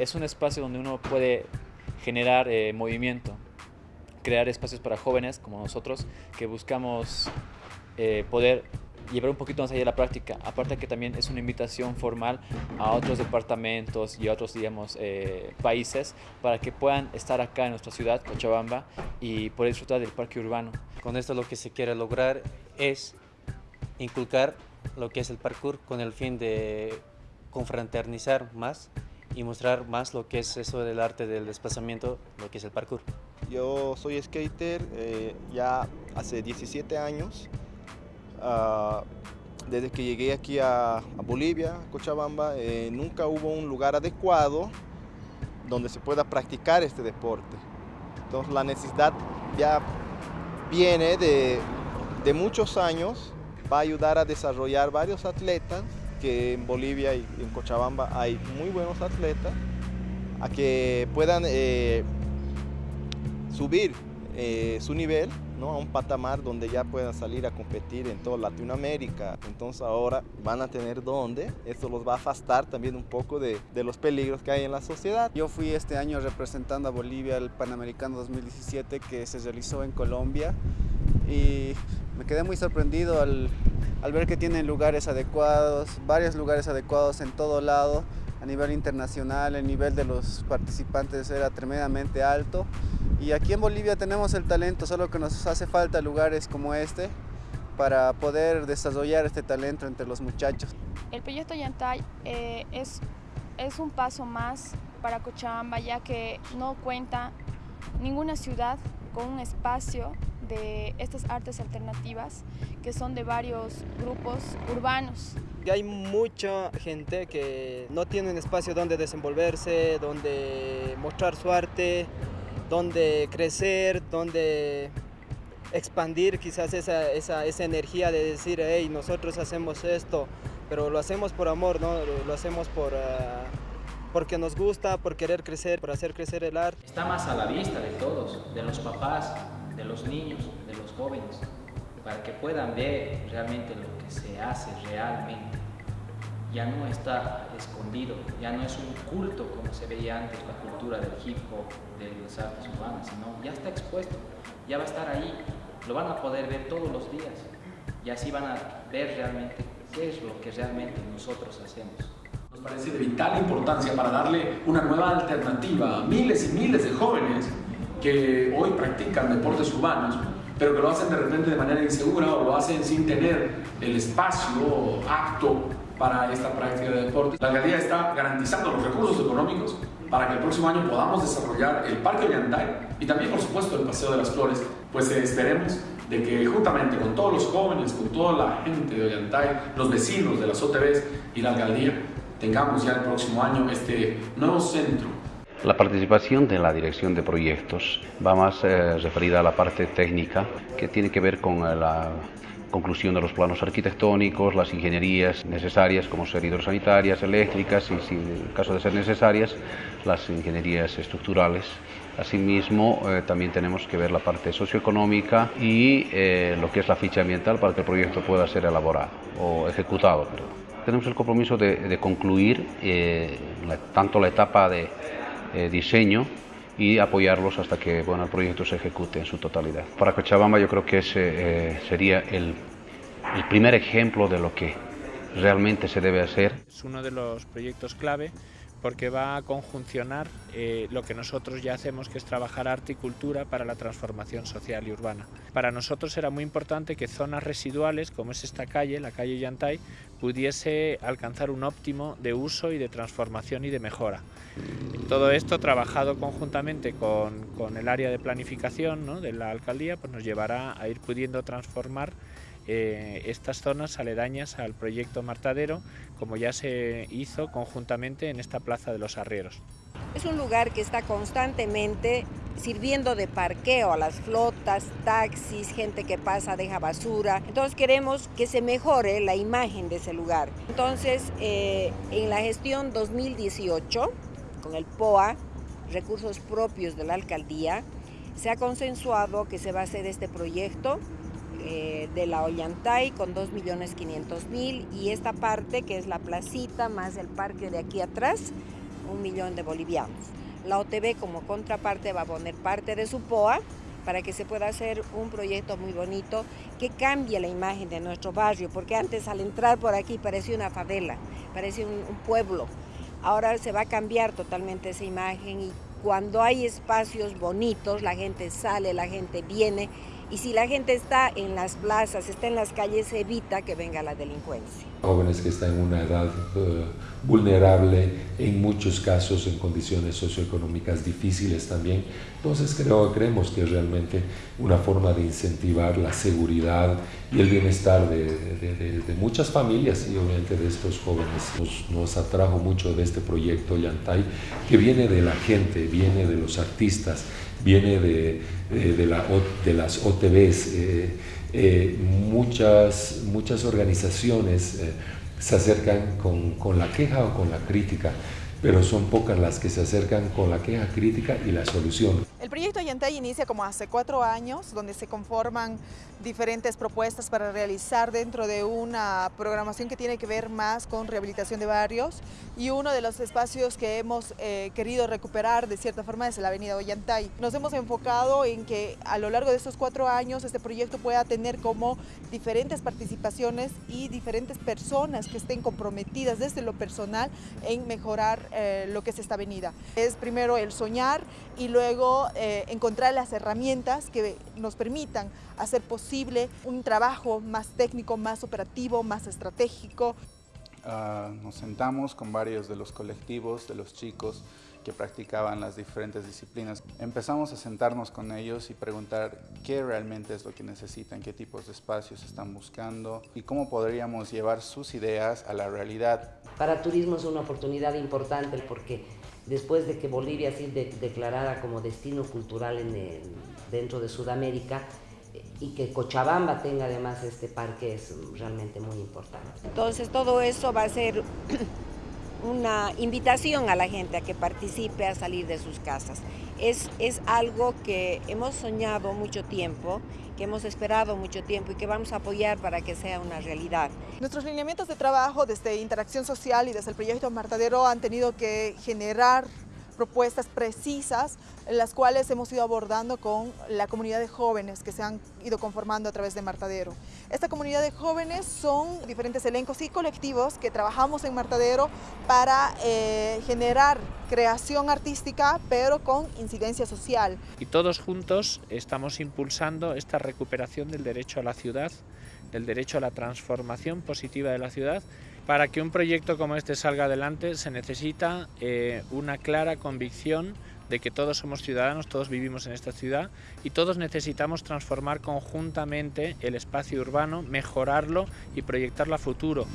es un espacio donde uno puede generar eh, movimiento, crear espacios para jóvenes como nosotros que buscamos eh, poder llevar un poquito más allá de la práctica. Aparte que también es una invitación formal a otros departamentos y a otros, digamos, eh, países para que puedan estar acá en nuestra ciudad, Cochabamba, y poder disfrutar del parque urbano. Con esto lo que se quiere lograr es inculcar lo que es el parkour con el fin de confraternizar más y mostrar más lo que es eso del arte del desplazamiento, lo que es el parkour. Yo soy skater eh, ya hace 17 años. Ah, desde que llegué aquí a, Bolivia, Cochabamba, eh, nunca hubo un lugar adecuado donde se pueda practicar este deporte. Entonces la necesidad ya viene de, de muchos años, va a ayudar a desarrollar varios atletas, que en Bolivia y en Cochabamba hay muy buenos atletas, a que puedan eh, subir eh, su nivel ¿no? a un patamar donde ya puedan salir a competir en toda Latinoamérica. Entonces ahora van a tener dónde, esto los va a afastar también un poco de, de, los peligros que hay en la sociedad. Yo fui este año representando a Bolivia al Panamericano 2017 que se realizó en Colombia y me quedé muy sorprendido al, al ver que tienen lugares adecuados, varios lugares adecuados en todo lado, a nivel internacional, el nivel de los participantes era tremendamente alto y aquí en Bolivia tenemos el talento, solo que nos hace falta lugares como este para poder desarrollar este talento entre los muchachos. El proyecto Yantay eh, es, es un paso más para Cochabamba ya que no cuenta ninguna ciudad con un espacio de estas artes alternativas que son de varios grupos urbanos. Hay mucha gente que no tiene un espacio donde desenvolverse, donde mostrar su arte, donde crecer, donde expandir quizás esa, esa, esa energía de decir, hey, nosotros hacemos esto, pero lo hacemos por amor, ¿no? lo hacemos por, uh, porque nos gusta, por querer crecer, por hacer crecer el arte. Está más a la vista de todos, de los papás, de los niños, de los jóvenes, para que puedan ver realmente lo que se hace realmente ya no está escondido, ya no es un culto como se veía antes la cultura del hip hop, de las artes urbanas, sino ya está expuesto, ya va a estar ahí, lo van a poder ver todos los días y así van a ver realmente qué es lo que realmente nosotros hacemos. Nos parece de vital importancia para darle una nueva alternativa a miles y miles de jóvenes que hoy practican deportes urbanos, pero que lo hacen de repente de manera insegura o lo hacen sin tener el espacio apto para esta práctica de deporte. La alcaldía está garantizando los recursos económicos para que el próximo año podamos desarrollar el Parque Ollantay y también, por supuesto, el Paseo de las Flores. Pues eh, esperemos de que juntamente con todos los jóvenes, con toda la gente de Ollantay, los vecinos de las OTBs y la alcaldía, tengamos ya el próximo año este nuevo centro la participación de la dirección de proyectos va más eh, referida a la parte técnica que tiene que ver con eh, la conclusión de los planos arquitectónicos, las ingenierías necesarias como ser hidrosanitarias, eléctricas y, si en caso de ser necesarias, las ingenierías estructurales. Asimismo, eh, también tenemos que ver la parte socioeconómica y lo que es la ficha ambiental para que el proyecto pueda ser elaborado o ejecutado. Tenemos el compromiso de, concluir tanto la etapa de diseño y apoyarlos hasta que bueno, el proyecto se ejecute en su totalidad. Para Cochabamba yo creo que ese eh, sería el, el primer ejemplo de lo que realmente se debe hacer. Es uno de los proyectos clave porque va a conjuncionar eh, lo que nosotros ya hacemos, que es trabajar arte y cultura para la transformación social y urbana. Para nosotros era muy importante que zonas residuales, como es esta calle, la calle Yantay, pudiese alcanzar un óptimo de uso y de transformación y de mejora. Todo esto trabajado conjuntamente con, con el área de planificación ¿no? de la alcaldía, pues nos llevará a ir pudiendo transformar eh, estas zonas aledañas al proyecto Martadero, como ya se hizo conjuntamente en esta Plaza de los Arrieros. Es un lugar que está constantemente sirviendo de parqueo a las flotas, taxis, gente que pasa, deja basura. Entonces queremos que se mejore la imagen de ese lugar. Entonces, eh, en la gestión 2018, con el POA, recursos propios de la alcaldía, se ha consensuado que se va a hacer este proyecto eh, de la Ollantay con 2.500.000 y esta parte que es la placita más el parque de aquí atrás un millón de bolivianos. La OTB como contraparte va a poner parte de su POA para que se pueda hacer un proyecto muy bonito que cambie la imagen de nuestro barrio, porque antes al entrar por aquí parecía una favela, parecía un, un pueblo. Ahora se va a cambiar totalmente esa imagen y cuando hay espacios bonitos, la gente sale, la gente viene y si la gente está en las plazas, está en las calles, evita que venga la delincuencia. Jóvenes que están en una edad uh, vulnerable, en muchos casos en condiciones socioeconómicas difíciles también. Entonces creo, creemos que realmente una forma de incentivar la seguridad y el bienestar de, muchas familias y obviamente de estos jóvenes. Nos, nos, atrajo mucho de este proyecto Yantay, que viene de la gente, viene de los artistas, viene de, de, la, de las OTBs. Eh, eh, muchas, muchas organizaciones eh, se acercan con, con, la queja o con la crítica, pero son pocas las que se acercan con la queja crítica y la solución. El proyecto Yantay inicia como hace cuatro años, donde se conforman diferentes propuestas para realizar dentro de una programación que tiene que ver más con rehabilitación de barrios y uno de los espacios que hemos eh, querido recuperar de cierta forma es la avenida Ollantay. Nos hemos enfocado en que a lo largo de estos cuatro años este proyecto pueda tener como diferentes participaciones y diferentes personas que estén comprometidas desde lo personal en mejorar eh, lo que es esta avenida. Es primero el soñar y luego eh, encontrar las herramientas que nos permitan hacer posible un trabajo más técnico, más operativo, más estratégico. Uh, nos sentamos con varios de los colectivos, de los chicos que practicaban las diferentes disciplinas. Empezamos a sentarnos con ellos y preguntar qué realmente es lo que necesitan, qué tipos de espacios están buscando y cómo podríamos llevar sus ideas a la realidad. Para turismo es una oportunidad importante porque después de que Bolivia ha sido de, declarada como destino cultural dentro de Sudamérica, y que Cochabamba tenga además este parque es realmente muy importante. Entonces todo eso va a ser una invitación a la gente a que participe a salir de sus casas. Es, es algo que hemos soñado mucho tiempo, que hemos esperado mucho tiempo y que vamos a apoyar para que sea una realidad. Nuestros lineamientos de trabajo desde Interacción Social y desde el proyecto Martadero han tenido que generar propuestas precisas las cuales hemos ido abordando con la comunidad de jóvenes que se han ido conformando a través de Martadero. Esta comunidad de jóvenes son diferentes elencos y colectivos que trabajamos en Martadero para eh, generar creación artística pero con incidencia social. Y todos juntos estamos impulsando esta recuperación del derecho a la ciudad, del derecho a la transformación positiva de la ciudad para que un proyecto como este salga adelante se necesita eh, una clara convicción de que todos somos ciudadanos, todos vivimos en esta ciudad y todos necesitamos transformar conjuntamente el espacio urbano, mejorarlo y proyectarlo a futuro.